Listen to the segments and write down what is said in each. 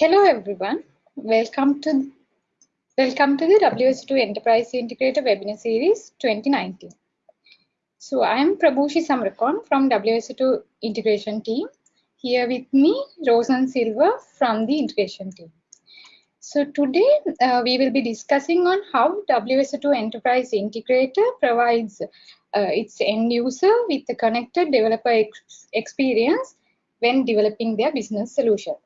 Hello everyone. Welcome to welcome to the WSO2 Enterprise Integrator webinar series 2019. So I am Prabhushi Samrakon from WSO2 integration team. Here with me, Rosan Silva from the integration team. So today uh, we will be discussing on how WSO2 Enterprise Integrator provides uh, its end user with a connected developer ex experience when developing their business solution.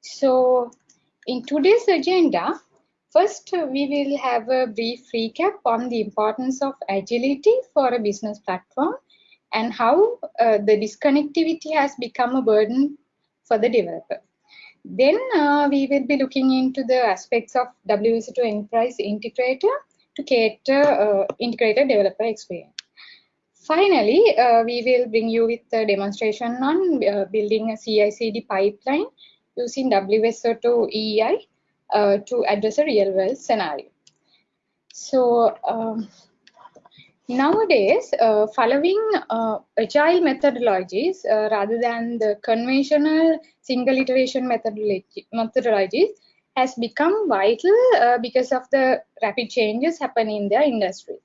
So in today's agenda, first we will have a brief recap on the importance of agility for a business platform and how uh, the disconnectivity has become a burden for the developer. Then uh, we will be looking into the aspects of WSO2 Enterprise Integrator to cater uh, integrated developer experience. Finally, uh, we will bring you with a demonstration on uh, building a CI/CD pipeline using WSO2 EI uh, to address a real-world scenario. So um, nowadays, uh, following uh, agile methodologies uh, rather than the conventional single iteration methodology, methodologies has become vital uh, because of the rapid changes happening in the industry.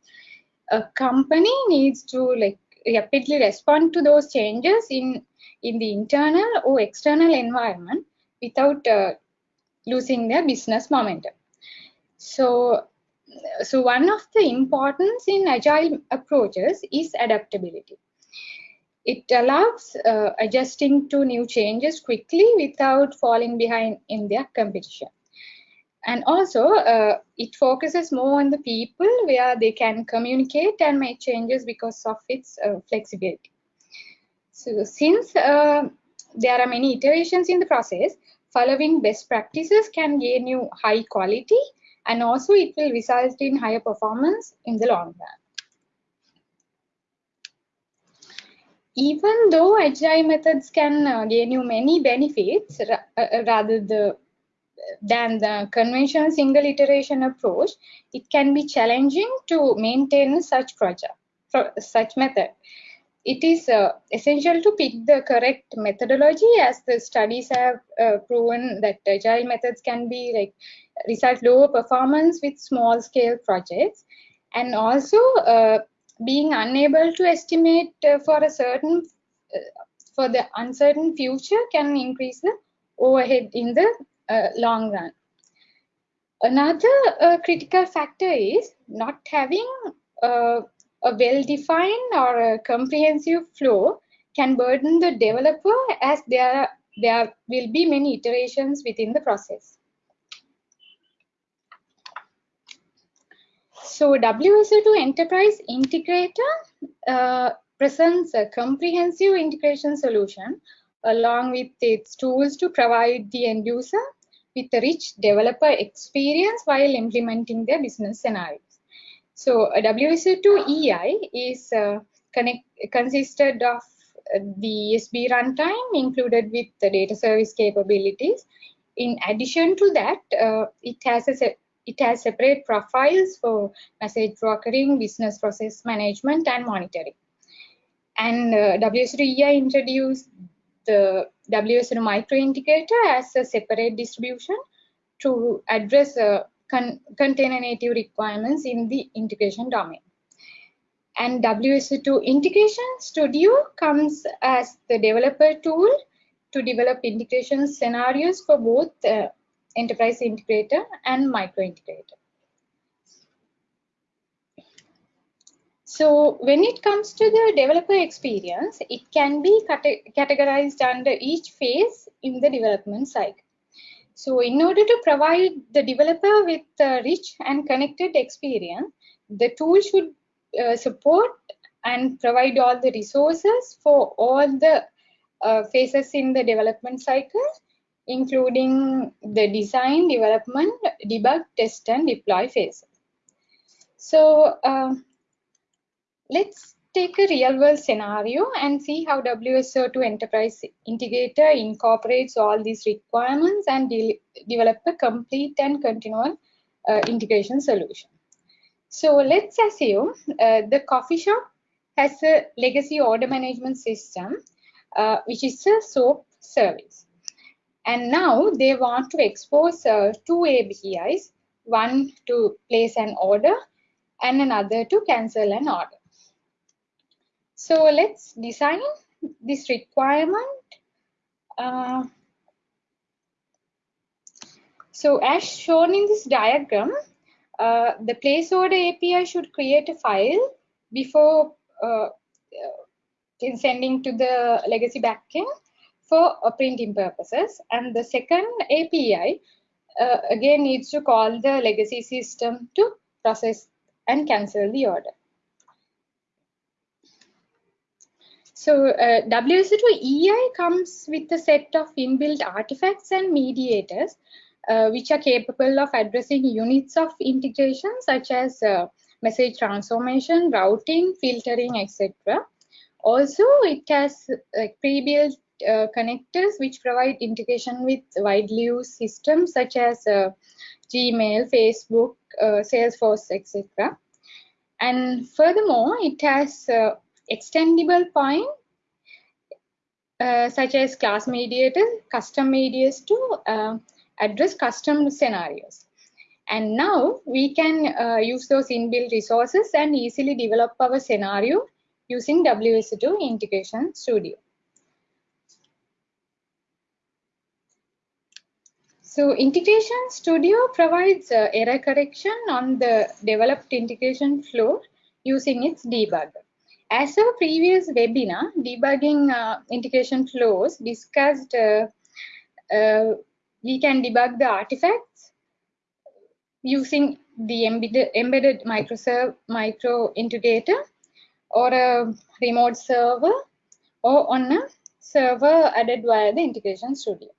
A company needs to like rapidly respond to those changes in in the internal or external environment without uh, losing their business momentum. So, so one of the importance in agile approaches is adaptability. It allows uh, adjusting to new changes quickly without falling behind in their competition. And also, uh, it focuses more on the people where they can communicate and make changes because of its uh, flexibility. So since uh, there are many iterations in the process, following best practices can gain you high quality and also it will result in higher performance in the long run. Even though agile methods can uh, gain you many benefits uh, rather the, than the conventional single iteration approach, it can be challenging to maintain such project, such method it is uh, essential to pick the correct methodology as the studies have uh, proven that agile methods can be like result lower performance with small scale projects. And also uh, being unable to estimate uh, for a certain uh, for the uncertain future can increase the overhead in the uh, long run. Another critical factor is not having a well-defined or a comprehensive flow can burden the developer as there, there will be many iterations within the process. So WSO2 Enterprise Integrator uh, presents a comprehensive integration solution along with its tools to provide the end user with a rich developer experience while implementing their business scenarios. So a WSO2 EI is uh, connect, consisted of uh, the ESB runtime included with the data service capabilities. In addition to that, uh, it has a it has separate profiles for message brokering, business process management, and monitoring. And uh, WSO2 EI introduced the WSO2 micro integrator as a separate distribution to address uh, con container native requirements in the integration domain. And WSO2 Integration Studio comes as the developer tool to develop integration scenarios for both uh, enterprise integrator and micro integrator. So when it comes to the developer experience, it can be categorized under each phase in the development cycle. So in order to provide the developer with a rich and connected experience, the tool should uh, support and provide all the resources for all the uh, phases in the development cycle, including the design, development, debug, test, and deploy phases. So uh, let's take a real world scenario and see how WSO2 Enterprise Integrator incorporates all these requirements and de develop a complete and continual uh, integration solution. So let's assume uh, the coffee shop has a legacy order management system, uh, which is a SOAP service. And now they want to expose uh, two APIs, one to place an order and another to cancel an order. So let's design this requirement. Uh, so as shown in this diagram, uh, the place order API should create a file before uh, uh sending to the legacy backend for printing purposes. And the second API uh, again needs to call the legacy system to process and cancel the order. So uh, WSO2 EI comes with a set of inbuilt artifacts and mediators uh, which are capable of addressing units of integration such as uh, message transformation, routing, filtering, etc. Also, it has pre-built uh, connectors which provide integration with widely used systems such as uh, Gmail, Facebook, uh, Salesforce, etc. And furthermore, it has uh, extendable point uh, such as class mediators, custom mediators to uh, address custom scenarios. And now we can uh, use those inbuilt resources and easily develop our scenario using WSO2 Integration Studio. So Integration Studio provides uh, error correction on the developed integration flow using its debugger. As our previous webinar, debugging uh, integration flows discussed, uh, uh we can debug the artifacts using the embedded, embedded microserve, micro integrator or a remote server or on a server added via the integration studio.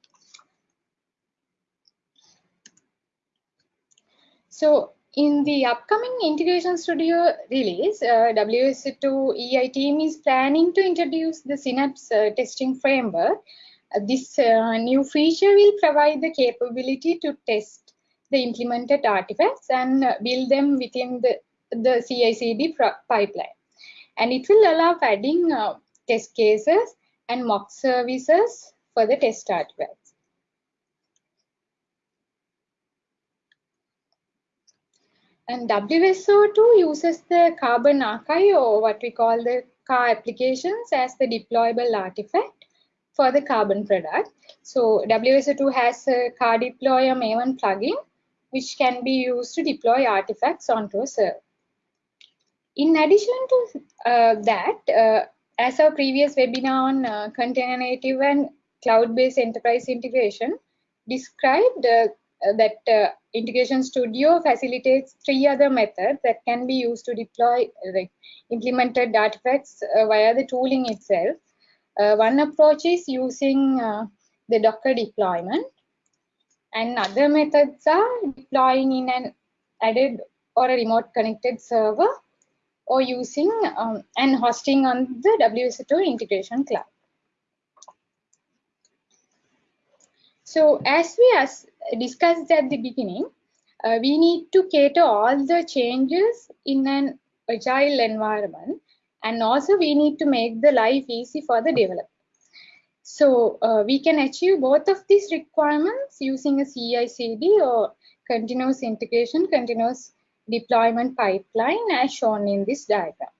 So in the upcoming Integration Studio release, uh, WSO2 EI team is planning to introduce the Synapse uh, testing framework. Uh, this uh, new feature will provide the capability to test the implemented artifacts and uh, build them within the, the CI/CD pipeline. And it will allow adding uh, test cases and mock services for the test artifacts. And WSO2 uses the Carbon archive or what we call the car applications as the deployable artifact for the Carbon product. So WSO2 has a car deploy a Maven plugin which can be used to deploy artifacts onto a server. In addition to uh, that, uh, as our previous webinar on uh, container native and cloud-based enterprise integration described, uh, that uh, Integration Studio facilitates three other methods that can be used to deploy implemented artifacts uh, via the tooling itself. one approach is using the Docker deployment and other methods are deploying in an added or a remote connected server or using um, and hosting on the WSO2 integration cloud. So as we as discussed at the beginning, uh, we need to cater all the changes in an agile environment and also we need to make the life easy for the developer. So uh, we can achieve both of these requirements using a CI/CD or continuous integration, continuous deployment pipeline as shown in this diagram.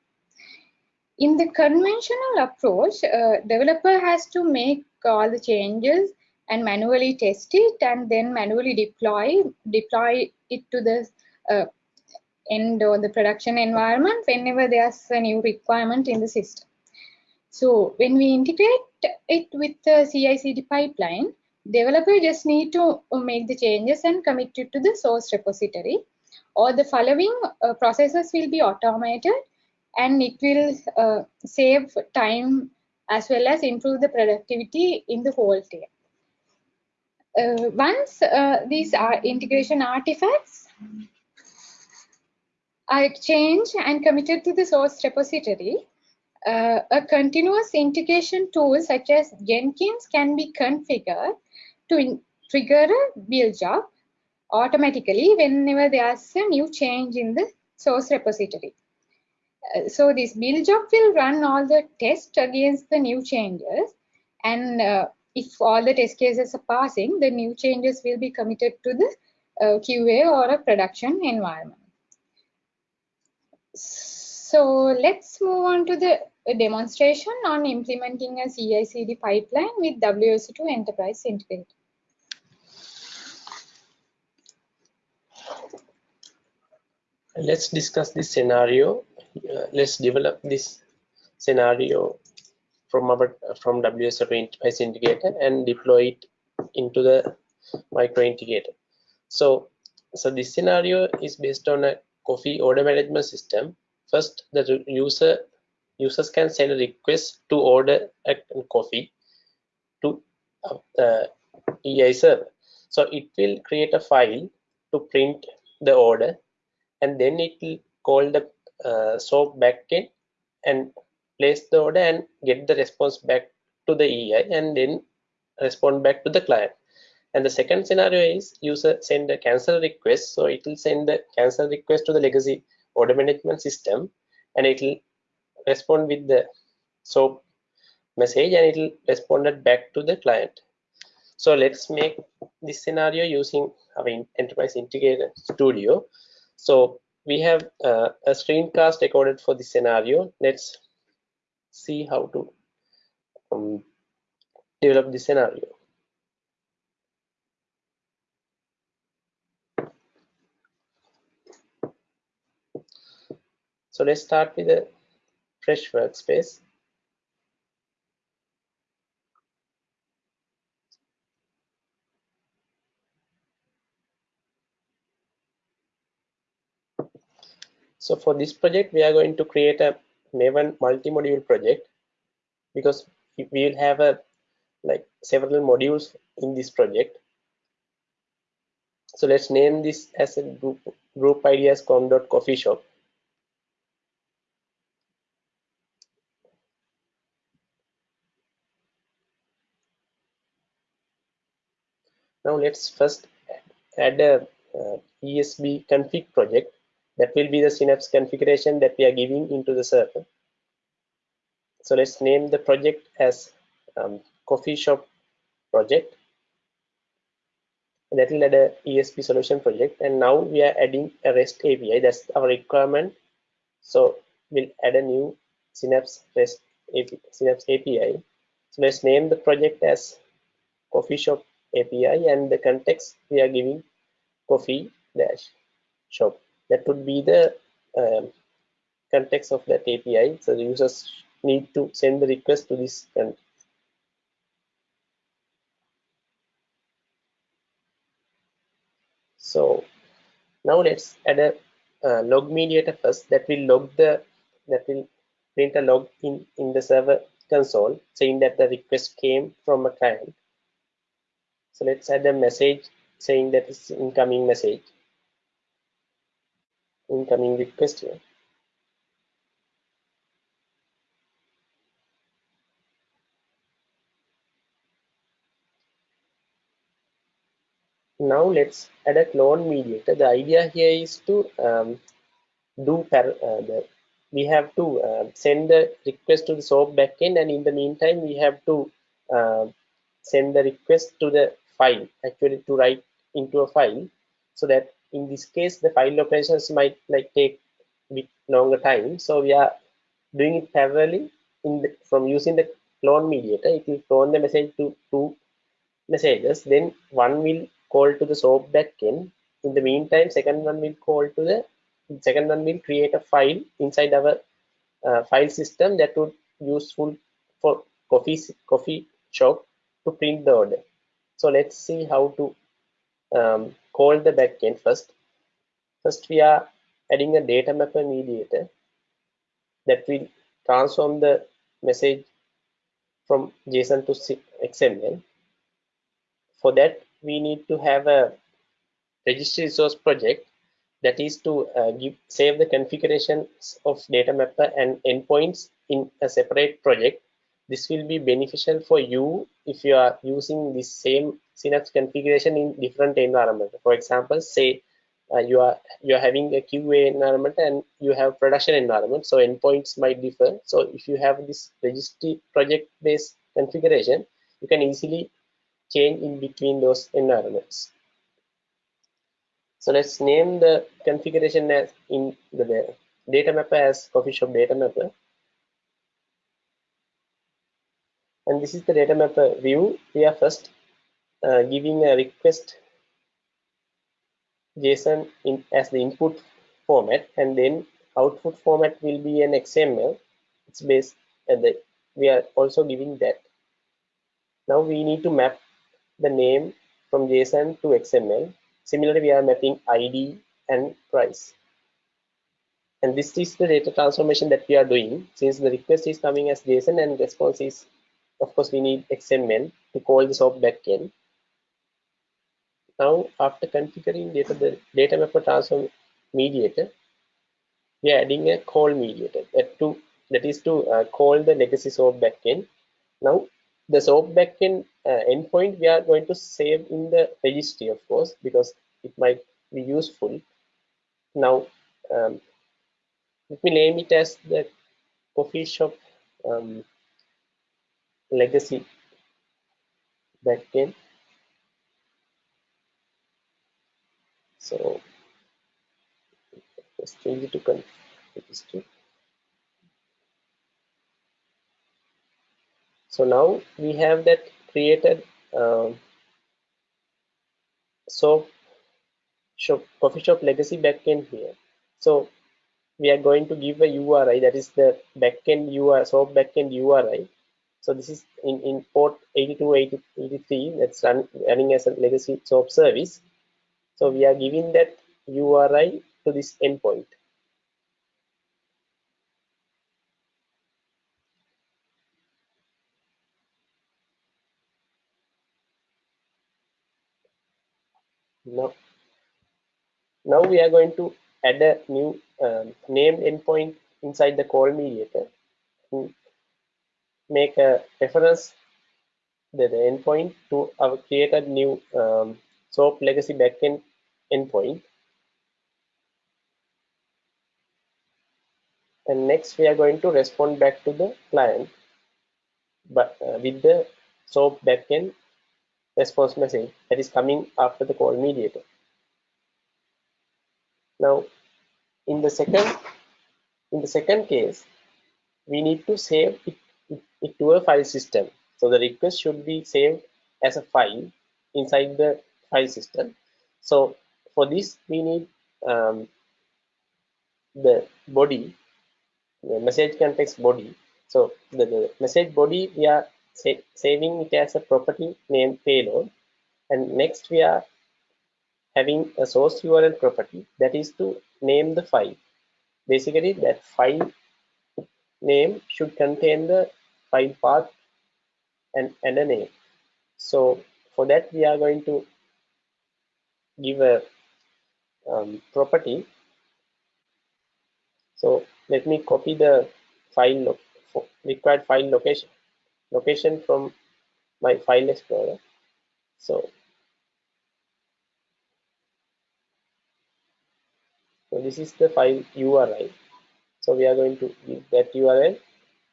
In the conventional approach, uh, developer has to make all the changes and manually test it and then manually deploy deploy it to the uh, end or the production environment whenever there's a new requirement in the system. So when we integrate it with the CI/CD pipeline, developer just need to make the changes and commit it to the source repository. Or the following uh, processes will be automated and it will uh, save time as well as improve the productivity in the whole team uh, once uh, these are integration artifacts are changed and committed to the source repository, uh, a continuous integration tool such as Jenkins can be configured to trigger a build job automatically whenever there's a new change in the source repository. Uh, so this build job will run all the tests against the new changes and uh, if all the test cases are passing, the new changes will be committed to the uh, QA or a production environment. So let's move on to the demonstration on implementing a CI/CD pipeline with WSO2 Enterprise Integrator. Let's discuss this scenario. Uh, let's develop this scenario from our from WSO2 Enterprise Integrator and deploy it into the micro integrator. So, so this scenario is based on a coffee order management system. First, the user users can send a request to order a coffee to the EI server. So it will create a file to print the order and then it will call the uh, SOAP backend and place the order and get the response back to the EI and then respond back to the client. And the second scenario is user send a cancel request. So it will send the cancel request to the legacy order management system and it will respond with the SOAP message and it will respond back to the client. So let's make this scenario using our enterprise integrator studio. So we have uh, a screencast recorded for this scenario. Let's see how to um, develop the scenario. So let's start with a fresh workspace. So for this project, we are going to create a Maven multi-module project because we will have a like several modules in this project. So let's name this as a group group ideas com.coffee shop. Now let's first add a uh, ESB config project that will be the Synapse configuration that we are giving into the server. So let's name the project as um, coffee shop project. That will add a ESB solution project. And now we are adding a REST API. That's our requirement. So we'll add a new Synapse REST API, Synapse API. So let's name the project as coffee shop API and the context we are giving coffee dash shop. That would be the um, context of that API. So the users need to send the request to this context. So now let's add a uh, log mediator first that will log the that will print a log in in the server console saying that the request came from a client so let's add a message saying that it's incoming message, incoming request here. Now let's add a clone mediator. The idea here is to um, do uh, the, we have to uh, send the request to the SOAP backend and in the meantime we have to uh, send the request to the file actually to write into a file so that in this case the file operations might like take a bit longer time. So we are doing it parallelly in the, from using the clone mediator. It will clone the message to two messages. Then one will call to the soap backend. In the meantime second one will call to the second one will create a file inside our uh, file system that would useful for coffee coffee shop to print the order. So let's see how to um, call the backend first. First, we are adding a data mapper mediator that will transform the message from JSON to XML. For that, we need to have a registry resource project that is to uh, give save the configurations of data mapper and endpoints in a separate project this will be beneficial for you if you are using the same Synapse configuration in different environment. For example, say uh, you are you are having a QA environment and you have production environment, so endpoints might differ. So if you have this registry project based configuration, you can easily change in between those environments. So let's name the configuration as in the data mapper as coffee shop data mapper. And this is the data mapper view. We are first uh, giving a request JSON in as the input format and then output format will be an XML. It's based at the we are also giving that. Now we need to map the name from JSON to XML. Similarly, we are mapping ID and price. And this is the data transformation that we are doing since the request is coming as JSON and response is, of course, we need XML to call the SOAP backend. Now, after configuring data, the data mapper transform mediator, we are adding a call mediator that to that is to uh, call the legacy SOAP backend. Now, the SOAP backend uh, endpoint we are going to save in the registry, of course, because it might be useful. Now, um, let me name it as the coffee shop um, legacy backend. So let's change it to registry. So now we have that created um, so shop coffee shop legacy backend here. So we are going to give a URI that is the backend URI, SOAP backend URI. So this is in, in port 8283 that's run, running as a legacy SOAP service. So we are giving that URI to this endpoint. Now, now we are going to add a new um, named endpoint inside the call mediator. Make a reference the, the endpoint to our created new um, SOAP legacy backend endpoint. And next we are going to respond back to the client but uh, with the SOAP backend response message that is coming after the call mediator. Now, in the second in the second case, we need to save it to a file system. So the request should be saved as a file inside the file system. So for this, we need um, the body, the message context body. So the, the message body, we are sa saving it as a property named payload and next we are having a source url property that is to name the file basically that file name should contain the file path and, and a name so for that we are going to give a um, property so let me copy the file required file location location from my file explorer. So, so this is the file URI. So we are going to give that URL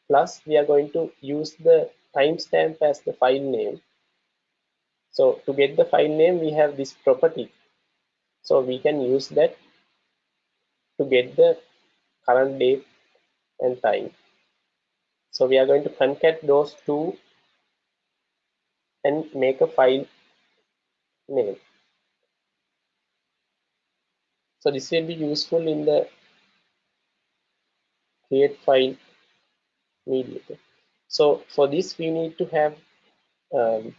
plus we are going to use the timestamp as the file name. So to get the file name, we have this property. So we can use that to get the current date and time. So we are going to concat those two and make a file name. So this will be useful in the create file mediator. So for this we need to have um,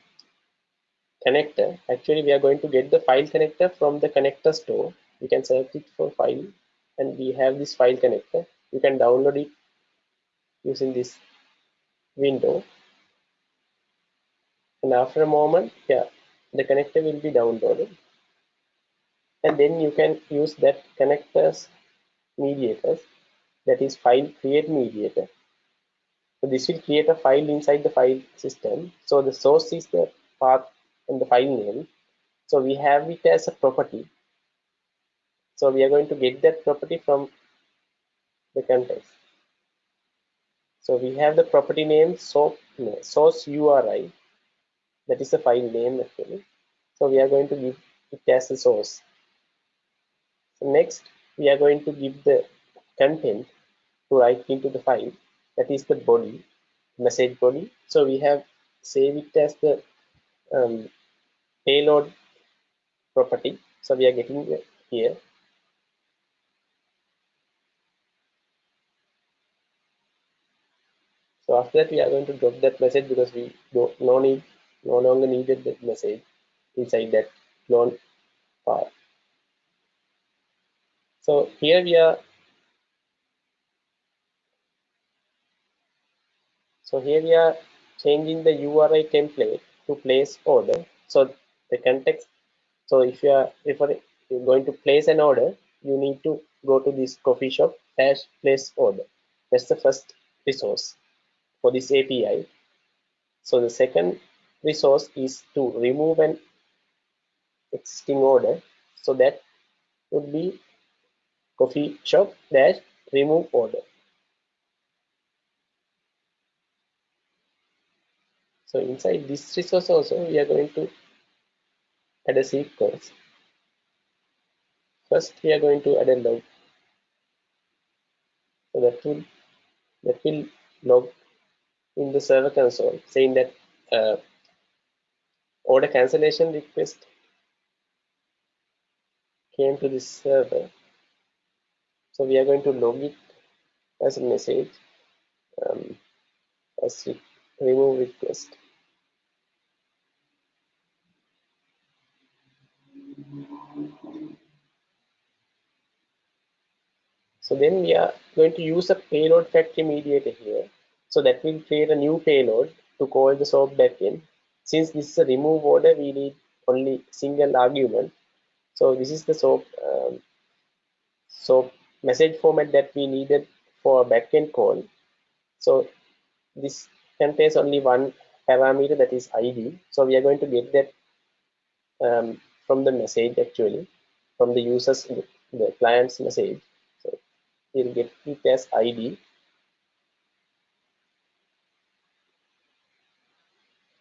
connector. Actually we are going to get the file connector from the connector store. You can search it for file and we have this file connector. You can download it using this window and after a moment yeah the connector will be downloaded and then you can use that connectors mediators that is file create mediator. So this will create a file inside the file system. So the source is the path and the file name. So we have it as a property. So we are going to get that property from the context so we have the property name so source URI that is the file name actually. So we are going to give it as a source. So next we are going to give the content to write into the file. That is the body message body. So we have save it as the um, payload property. So we are getting here. So after that we are going to drop that message because we don't no need no longer needed that message inside that clone file. So here we are so here we are changing the URI template to place order. So the context so if you are if you're going to place an order you need to go to this coffee shop dash place order. That's the first resource for this API so the second resource is to remove an existing order. So that would be coffee shop dash remove order so inside this resource also we are going to add a sequence first we are going to add a log. So that will that will log in the server console saying that uh, order cancellation request came to this server. So we are going to log it as a message um, as re remove request So then we are going to use a payload factory mediator here. So that will create a new payload to call the SOAP backend. Since this is a remove order, we need only single argument. So this is the SOAP, um, SOAP message format that we needed for a backend call. So this contains only one parameter that is ID. So we are going to get that um, from the message actually, from the users, the client's message we'll get it as id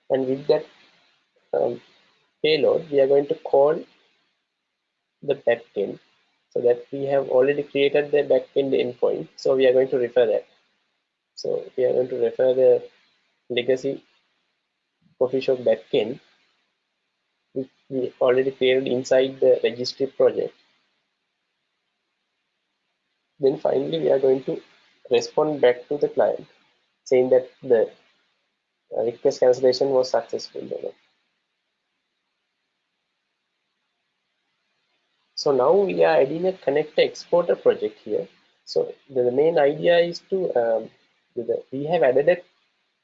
and with that um, payload we are going to call the backend. So that we have already created the backend endpoint. So we are going to refer that. So we are going to refer the legacy coffee shop backend which we already created inside the registry project then finally we are going to respond back to the client saying that the uh, request cancellation was successful. So now we are adding a connector exporter project here. So the, main idea is to um, we have added a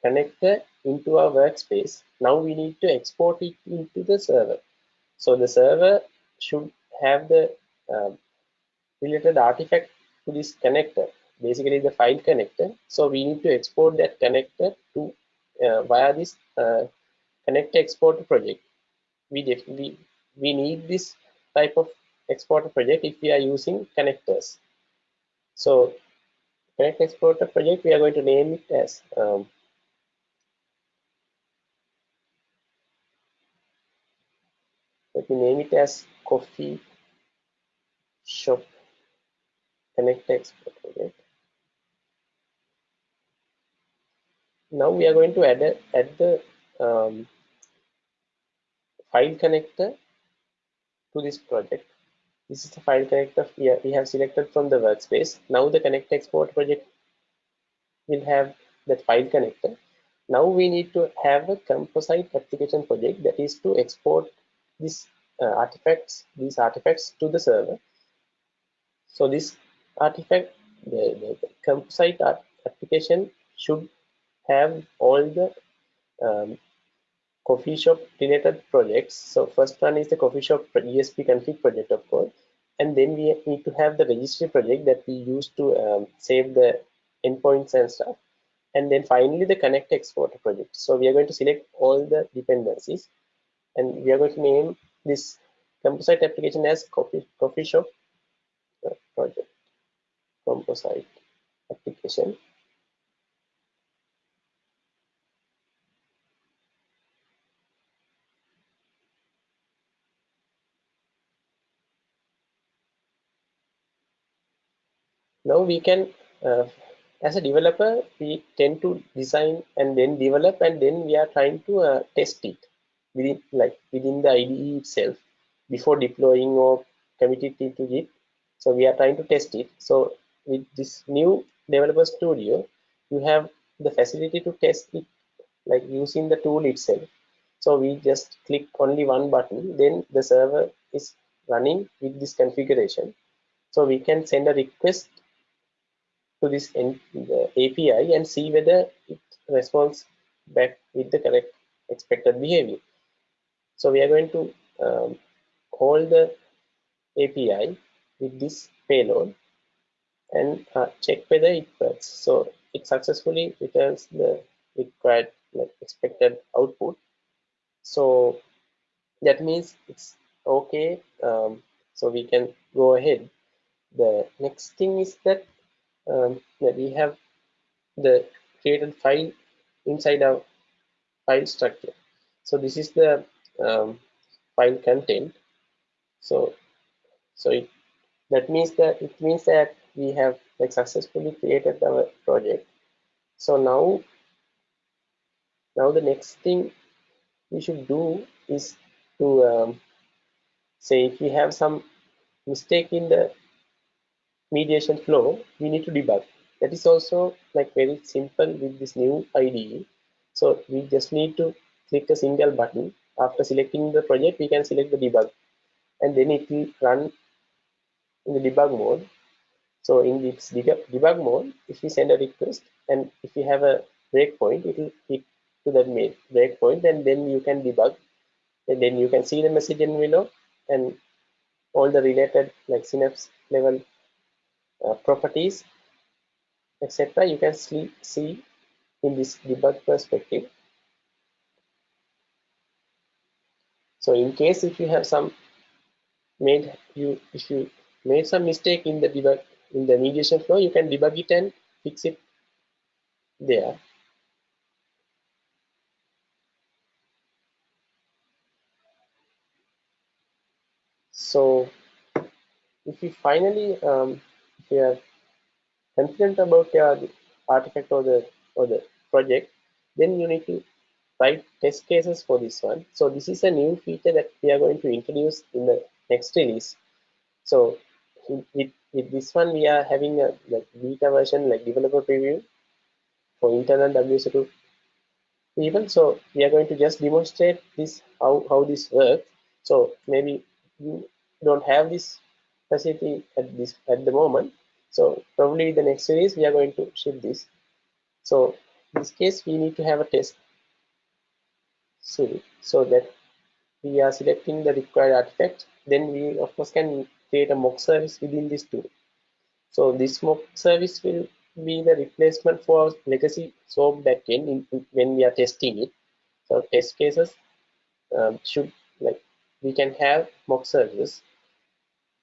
connector into our workspace. Now we need to export it into the server. So the server should have the um, related artifact to this connector. Basically the file connector. So we need to export that connector to uh, via this uh, exporter project. We we we need this type of exporter project if we are using connectors. So connect exporter project we are going to name it as um, let me name it as coffee shop connect export project now we are going to add, a, add the um, file connector to this project. This is the file connector we, have selected from the workspace. Now the connect export project will have that file connector. Now we need to have a composite application project that is to export these uh, artifacts these artifacts to the server. So this artifact the, the, application should have all the um, coffee shop related projects. So first one is the coffee shop ESB config project, of course. And then we need to have the registry project that we use to um, save the endpoints and stuff. And then finally the connect export project. So we are going to select all the dependencies and we are going to name this composite application as coffee, coffee shop uh, project composite application. Now we can, uh, as a developer, we tend to design and then develop and then we are trying to uh, test it within like within the IDE itself before deploying or committing it to Git. So we are trying to test it. So with this new developer studio you have the facility to test it like using the tool itself. So we just click only one button then the server is running with this configuration. So we can send a request to this API and see whether it responds back with the correct expected behavior. So we are going to um, call the API with this payload and uh, check whether it works. So it successfully returns the required like expected output. So that means it's okay. Um, so we can go ahead. The next thing is that um, that we have the created file inside our file structure. So this is the um, file content. So so it, that means that it means that we have like successfully created our project. So now now the next thing we should do is to um, say if we have some mistake in the mediation flow, we need to debug. That is also like very simple with this new IDE. So we just need to click a single button. After selecting the project, we can select the debug and then it will run in the debug mode. So in this debug mode, if we send a request and if we have a breakpoint, it will hit to that breakpoint and then you can debug. And then you can see the message in envelope and all the related like synapse level uh, properties etc you can see, see in this debug perspective. So in case if you have some made you if you made some mistake in the debug in the mediation flow you can debug it and fix it there so if you finally um, if you are confident about your artifact or the or the project, then you need to write test cases for this one. So this is a new feature that we are going to introduce in the next release. So with, with this one, we are having a like beta version, like developer preview for internal WSO2 people. So we are going to just demonstrate this how how this works. So maybe you don't have this facility at this at the moment so probably the next series we are going to ship this so in this case we need to have a test suite so that we are selecting the required artifact then we of course can create a mock service within this tool so this mock service will be the replacement for legacy SOAP backend in, in, when we are testing it so test cases um, should like we can have mock services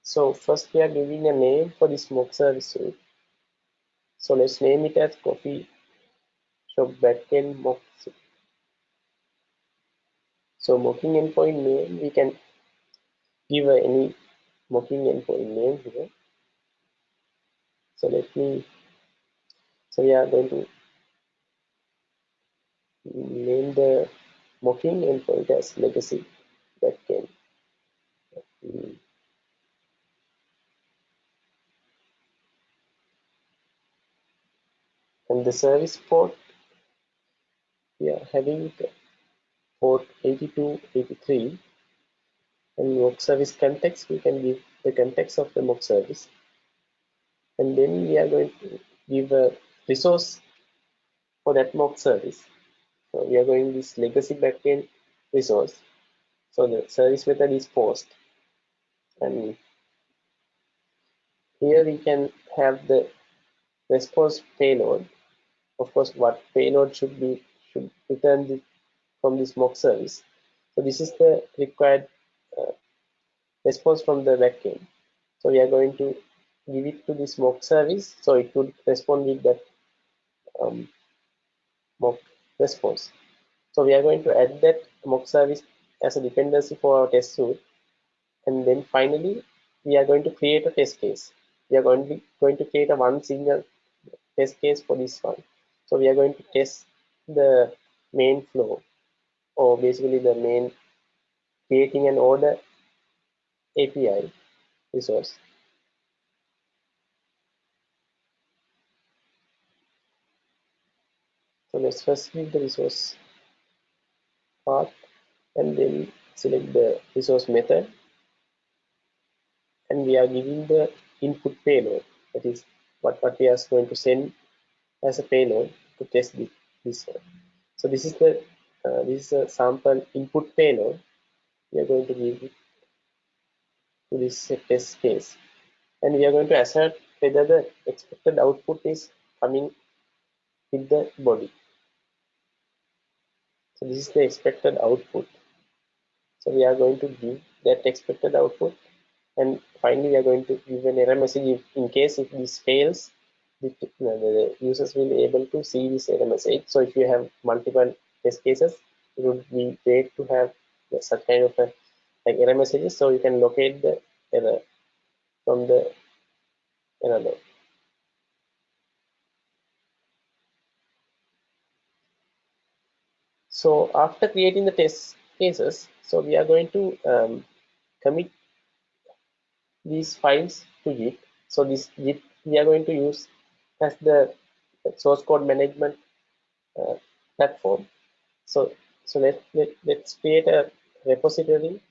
so first we are giving a name for this mock service. So let's name it as coffee shop backend mock. So mocking endpoint name we can give any mocking endpoint name here. So let me so we are going to name the mocking and endpoint as legacy that backend. Mm. and the service port we are having port 8283 and mock service context we can give the context of the mock service. And then we are going to give a resource for that mock service. So we are going this legacy backend resource. So the service method is post. And here we can have the response payload. Of course what payload should be should return the, from this mock service. So this is the required response from the backend so we are going to give it to this mock service. So it would respond with that um, mock response. So we are going to add that mock service as a dependency for our test suite. And then finally we are going to create a test case. We are going to going to create a one single test case for this one. So we are going to test the main flow or basically the main creating an order API resource. So let's first give the resource path and then select the resource method and we are giving the input payload that is what, what we are going to send as a payload to test this, this one. So this is the uh, this is a sample input payload we are going to give it to this test case and we are going to assert whether the expected output is coming with the body. So this is the expected output. So we are going to give that expected output and finally we are going to give an error message if, in case if this fails the, the users will be able to see this error message so if you have multiple test cases it would be great to have such kind of a, like error messages so you can locate the error from the error log so after creating the test cases so we are going to um, commit these files to Git. So this Git we are going to use as the source code management uh, platform. So so let, let let's create a repository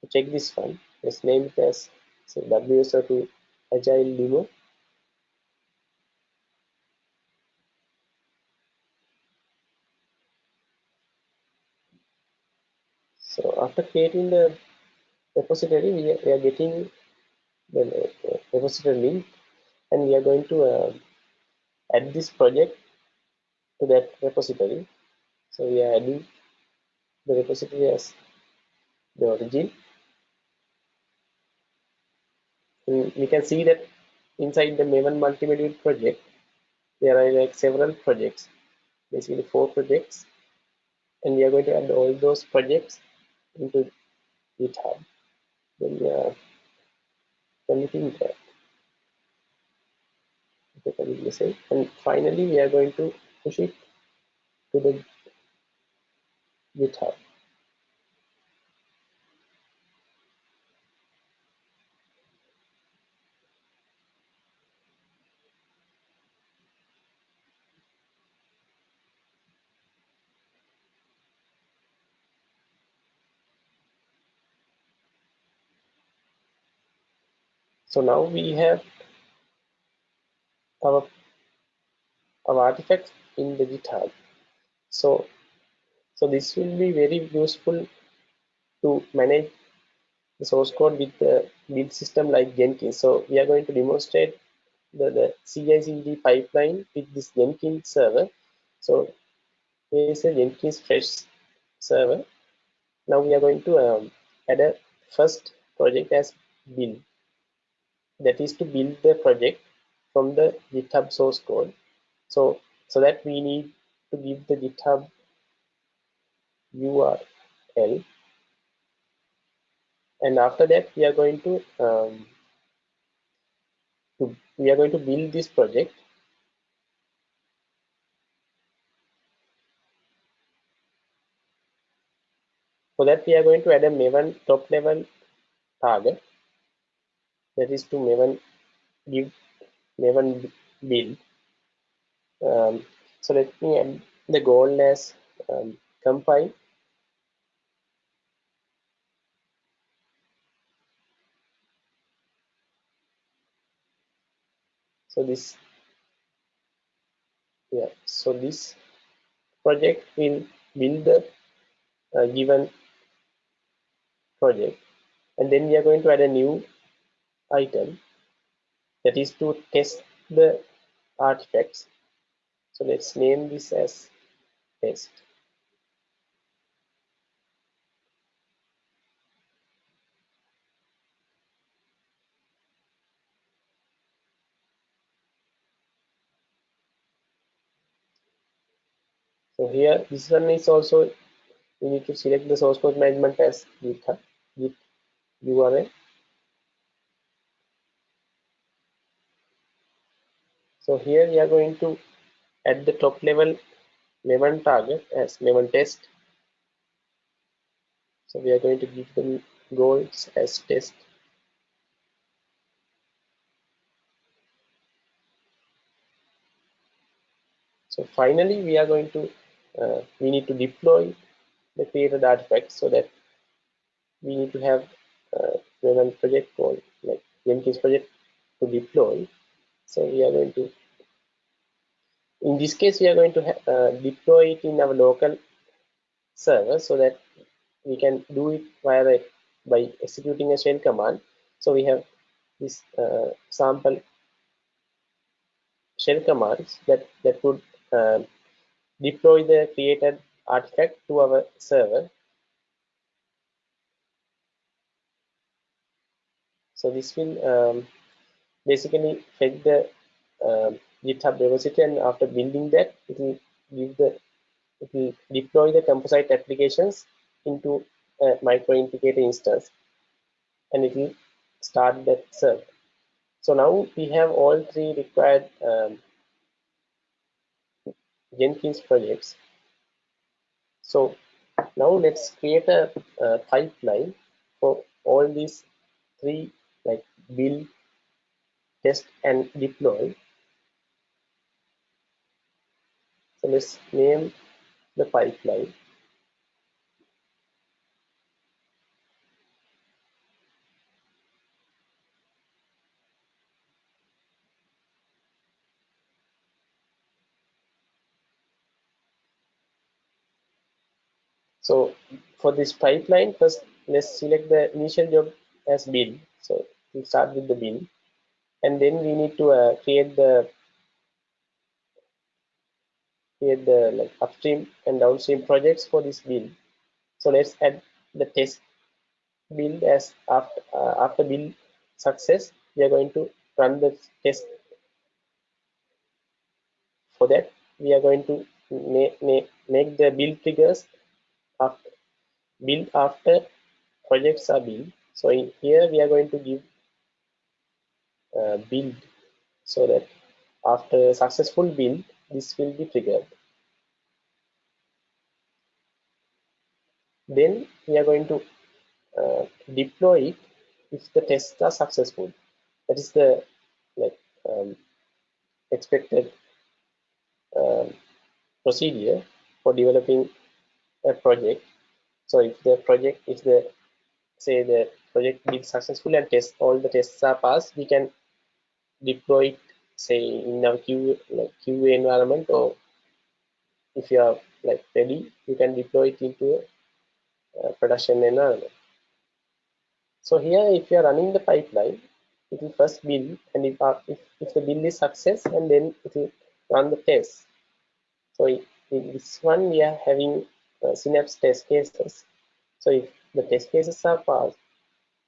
to check this file. Let's name it as so WSO2 Agile Demo. So after creating the repository, we are, we are getting the repository link and we are going to uh, add this project to that repository. So we are adding the repository as the origin. And we can see that inside the Maven multi-module project, there are like several projects, basically four projects, and we are going to add all those projects into GitHub. Then we are committing that. Okay, commit message and finally, we are going to push it to the GitHub. So now we have our, our artifacts in the GitHub. So, so this will be very useful to manage the source code with the build system like Jenkins. So we are going to demonstrate the, the CI/CD pipeline with this Jenkins server. So here is a Jenkins fresh server. Now we are going to um, add a first project as build. That is to build the project from the GitHub source code. So so that we need to give the GitHub URL and after that we are going to, um, to we are going to build this project. For that we are going to add a maven top level target. That is to maven give maven build. Um, so let me add the goal as um, compile so this yeah so this project will build the uh, given project. And then we are going to add a new item that is to test the artifacts. So let's name this as test So here, this one is also, we need to select the source code management as GitHub, Git URL. So here we are going to at the top level Maven target as Maven test. So we are going to give them goals as test. So finally, we are going to, uh, we need to deploy the created artifact so that we need to have uh, Maven project called like Jenkins project to deploy. So we are going to, in this case, we are going to uh, deploy it in our local server so that we can do it via the, by executing a shell command. So we have this uh, sample shell commands that that would uh, deploy the created artifact to our server. So this will um, basically fetch the uh, GitHub repository and after building that, it will give the it will deploy the composite applications into a micro integrator instance and it will start that server. So now we have all three required um, Jenkins projects. So now let's create a, a pipeline for all these three like build, test and deploy. So let's name the pipeline. So for this pipeline, first let's select the initial job as build. So we'll start with the build. And then we need to uh, create the create the like upstream and downstream projects for this build. So let's add the test build as after uh, after build success, we are going to run the test. For that, we are going to make, make, make the build triggers after build after projects are built. So in here we are going to give uh, build so that after successful build, this will be triggered. Then we are going to uh, deploy it if the tests are successful. That is the like um, expected um, procedure for developing a project. So if the project, if the say the project is successful and test all the tests are passed, we can deploy it say in our QA like QA environment or if you are like ready, you can deploy it into a, production environment. So here, if you are running the pipeline, it will first build, and if, uh, if, if the build is success, and then it will run the test. So in this one, we are having Synapse test cases. So if the test cases are passed,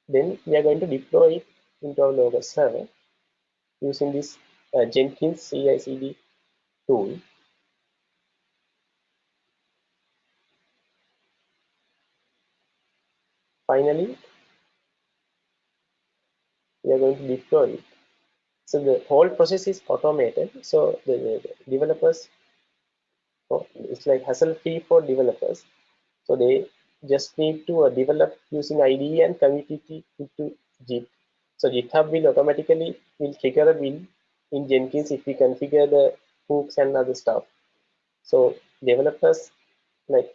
then we are going to deploy it into our local server using this uh, Jenkins CI/CD tool. Finally, we are going to deploy it. So the whole process is automated. So the, the developers, oh, it's like hassle free for developers. So they just need to uh, develop using IDE and commit it Git. So GitHub will automatically will trigger a build in Jenkins if we configure the hooks and other stuff. So developers like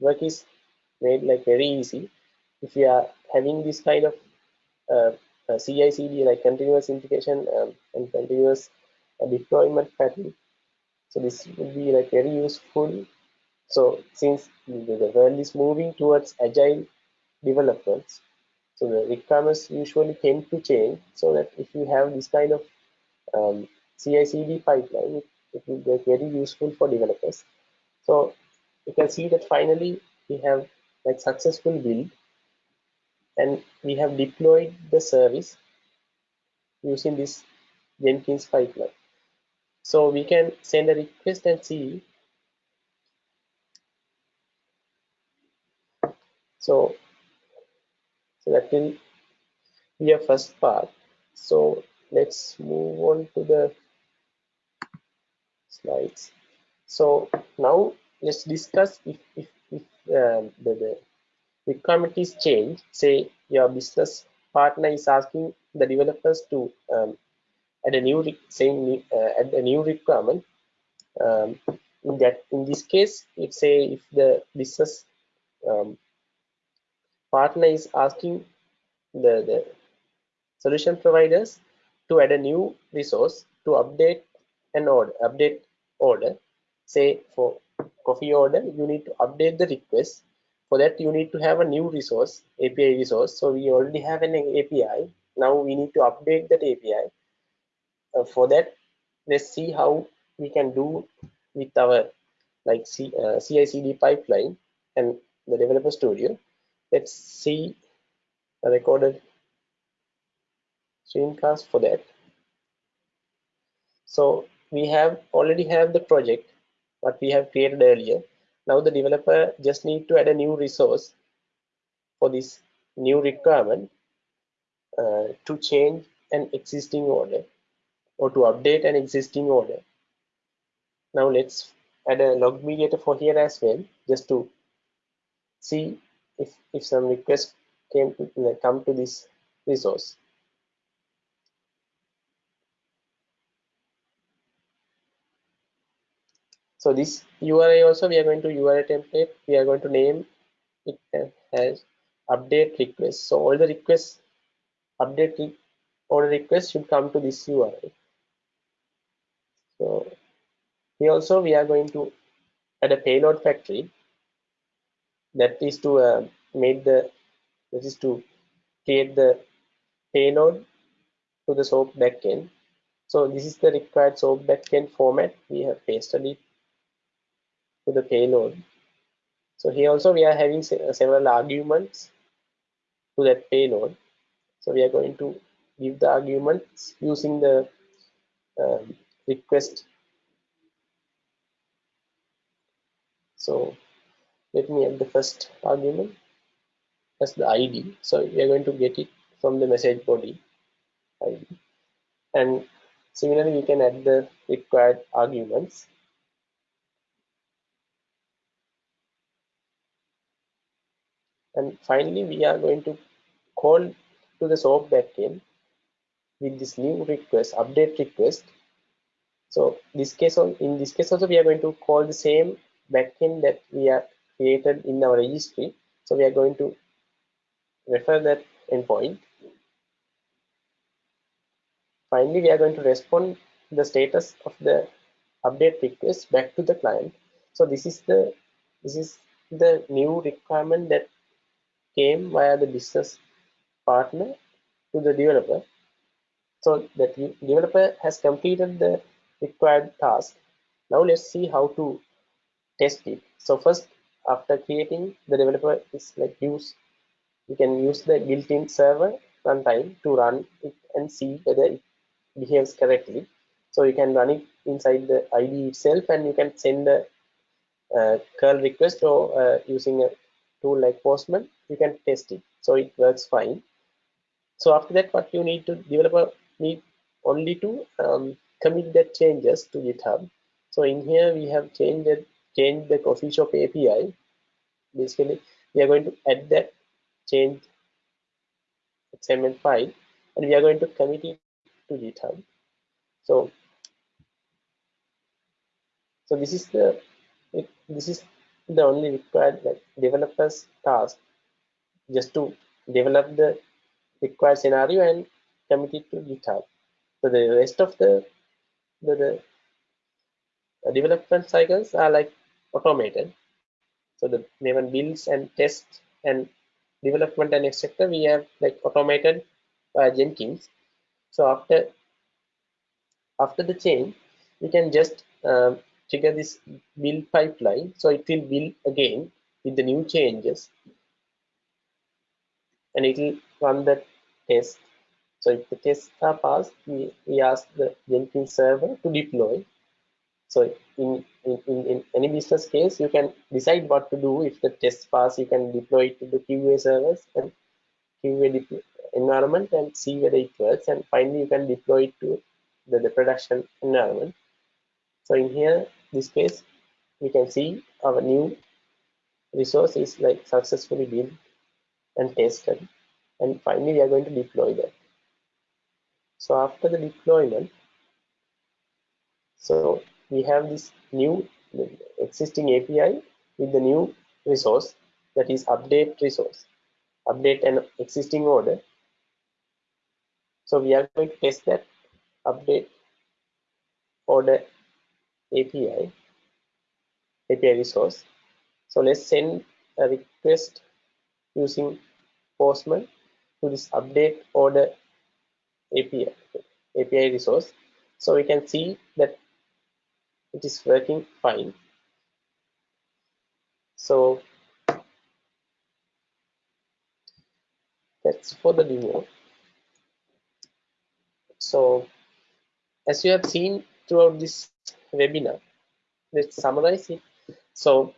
work is made like very easy. If you are having this kind of uh, uh, CI/CD like continuous integration um, and continuous uh, deployment pattern. So this will be like very useful. So since the, world is moving towards agile developments, so the requirements usually tend to change. So that if you have this kind of um, CI/CD pipeline, it, it will be very useful for developers. So you can see that finally we have like successful build and we have deployed the service using this Jenkins pipeline. So we can send a request and see. So, so that will be a first part. So let's move on to the slides. So now let's discuss if, if, if um, the, the requirement is changed, say your business partner is asking the developers to um, add a new saying uh, add a new requirement. Um, in that in this case, if say if the business um, partner is asking the, the solution providers to add a new resource to update an order update order say for coffee order you need to update the request. For that you need to have a new resource api resource. So we already have an api now we need to update that api uh, for that let's see how we can do with our like C, uh, CI/CD pipeline and the developer studio. Let's see a recorded screencast for that. So we have already have the project what we have created earlier. Now the developer just need to add a new resource for this new requirement uh, to change an existing order or to update an existing order. Now let's add a log mediator for here as well just to see if if some request came to uh, come to this resource. So this URI also we are going to URI template. We are going to name it as update request. So all the requests update order requests should come to this URI so here also we are going to add a payload factory that is to uh, make the this is to create the payload to the SOAP backend. So this is the required SOAP backend format. We have pasted it to the payload. So here also we are having several arguments to that payload. So we are going to give the arguments using the um, request. So let me add the first argument as the ID. So we are going to get it from the message body ID. And similarly, we can add the required arguments. And finally, we are going to call to the SOAP backend with this new request, update request. So this case, in this case also, we are going to call the same backend that we are created in our registry. So we are going to refer that endpoint. Finally, we are going to respond the status of the update request back to the client. So this is the this is the new requirement that came via the business partner to the developer. So the developer has completed the required task. Now let's see how to test it. So first, after creating the developer is like use you can use the built-in server runtime to run it and see whether it behaves correctly. So you can run it inside the IDE itself and you can send a curl request or uh, using a tool like Postman, you can test it. So it works fine. So after that, what you need to developer need only to um, commit the changes to GitHub. So in here we have changed changed the coffee shop API. Basically, we are going to add that change XML file and we are going to commit it to GitHub. So, so this is the this is the only required like developers task just to develop the required scenario and commit it to GitHub. So the rest of the the, the development cycles are like automated. So the Maven builds and tests and development and etc we have like automated jenkins. So after after the change we can just um, trigger this build pipeline. So it will build again with the new changes. And it will run the test so if the tests are passed we, we ask the jenkins server to deploy so in, in, in, any business case, you can decide what to do. If the test pass, you can deploy it to the QA servers and QA environment and see whether it works. And finally, you can deploy it to the, the production environment. So in here, this case, we can see our new resource is like successfully built and tested. And finally, we are going to deploy that. So after the deployment, so we have this new existing API with the new resource that is update resource, update an existing order. So we are going to test that update order API, API resource. So let's send a request using Postman to this update order API, API resource. So we can see that it is working fine. So that's for the demo. So as you have seen throughout this webinar, let's summarize it. So,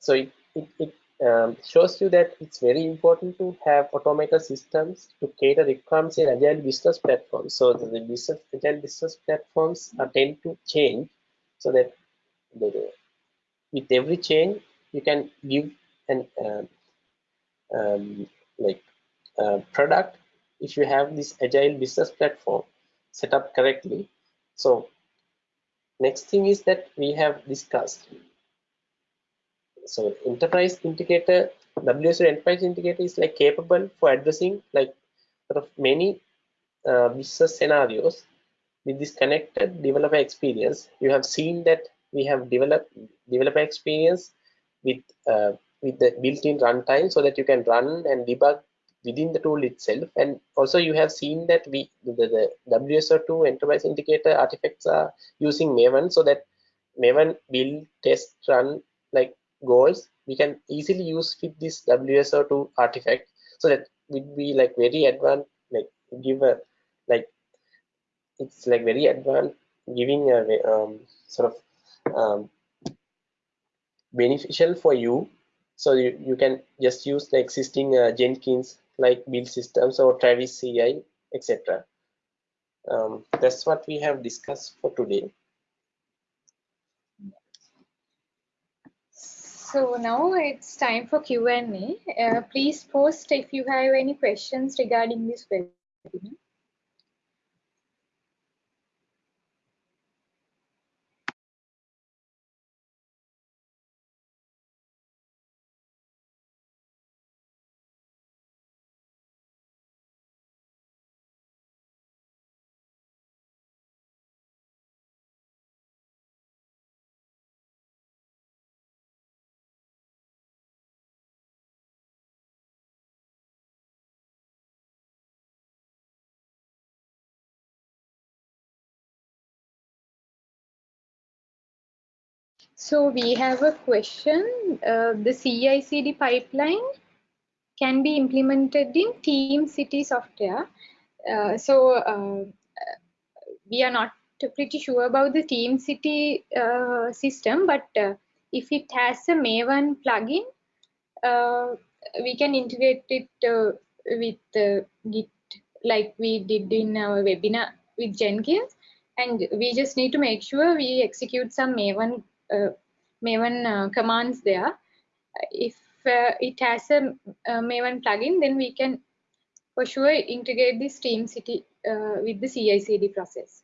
so it, it, it um, shows you that it's very important to have automated systems to cater requirements in agile business platforms. So the, the business agile business platforms are tend to change so that with every change you can give an um, um, like uh, product if you have this agile business platform set up correctly. So next thing is that we have discussed so enterprise integrator WSO Enterprise Integrator is like capable for addressing like sort of many uh, business scenarios with this connected developer experience. You have seen that we have developed developer experience with uh, with the built-in runtime so that you can run and debug within the tool itself. And also you have seen that we the, the WSO2 Enterprise Integrator artifacts are using Maven so that Maven build, test, run like goals we can easily use with this WSO2 artifact so that would be like very advanced like give a like it's like very advanced giving a um, sort of um, beneficial for you. So you, you can just use the existing uh, Jenkins like build systems or Travis CI etc um, that's what we have discussed for today So now it's time for Q&A. Uh, please post if you have any questions regarding this webinar. So we have a question. Uh, the CI/CD pipeline can be implemented in TeamCity software. Uh, so uh, we are not pretty sure about the TeamCity uh, system, but uh, if it has a Maven plugin, uh, we can integrate it with Git like we did in our webinar with Jenkins. And we just need to make sure we execute some Maven Maven uh, commands there. If uh, it has a, Maven plugin, then we can for sure integrate this TeamCity with the CI/CD process.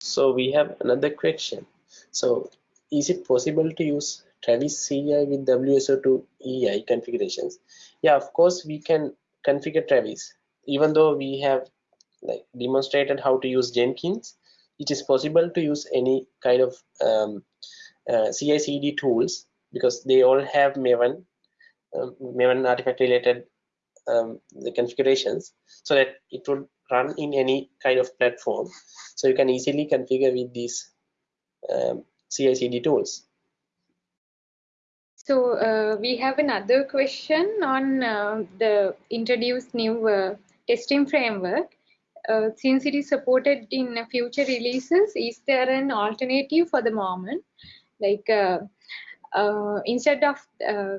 So we have another question. So is it possible to use Travis CI with WSO2 EI configurations? Yeah, of course we can configure Travis, even though we have like demonstrated how to use Jenkins it is possible to use any kind of um, uh, CI/CD tools because they all have Maven, um, Maven artifact related um, the configurations, so that it would run in any kind of platform. So you can easily configure with these um, CI/CD tools. So uh, we have another question on uh, the introduced new uh, testing framework uh, since it is supported in future releases, is there an alternative for the moment? Like uh, uh, instead of, uh,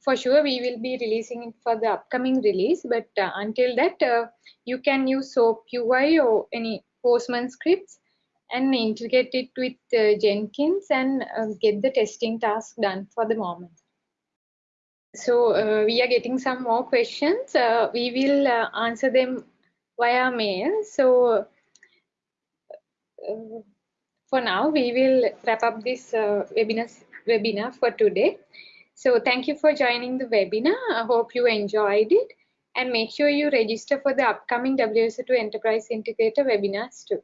for sure, we will be releasing it for the upcoming release, but until that, you can use SOAP UI or any Postman scripts and integrate it with uh, Jenkins and uh, get the testing task done for the moment. So uh, we are getting some more questions. We will answer them via mail. So uh, for now, we will wrap up this uh, webinar, webinar for today. So thank you for joining the webinar. I hope you enjoyed it and make sure you register for the upcoming WSO2 Enterprise Integrator webinars too.